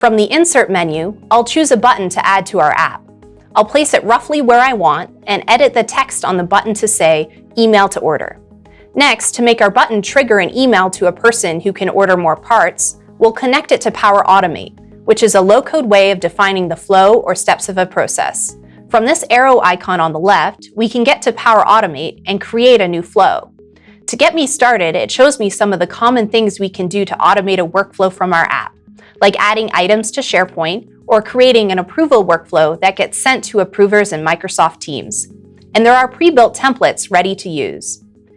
From the Insert menu, I'll choose a button to add to our app. I'll place it roughly where I want and edit the text on the button to say Email to Order. Next, to make our button trigger an email to a person who can order more parts, we'll connect it to Power Automate, which is a low-code way of defining the flow or steps of a process. From this arrow icon on the left, we can get to Power Automate and create a new flow. To get me started, it shows me some of the common things we can do to automate a workflow from our app like adding items to SharePoint or creating an approval workflow that gets sent to approvers in Microsoft Teams. And there are pre-built templates ready to use.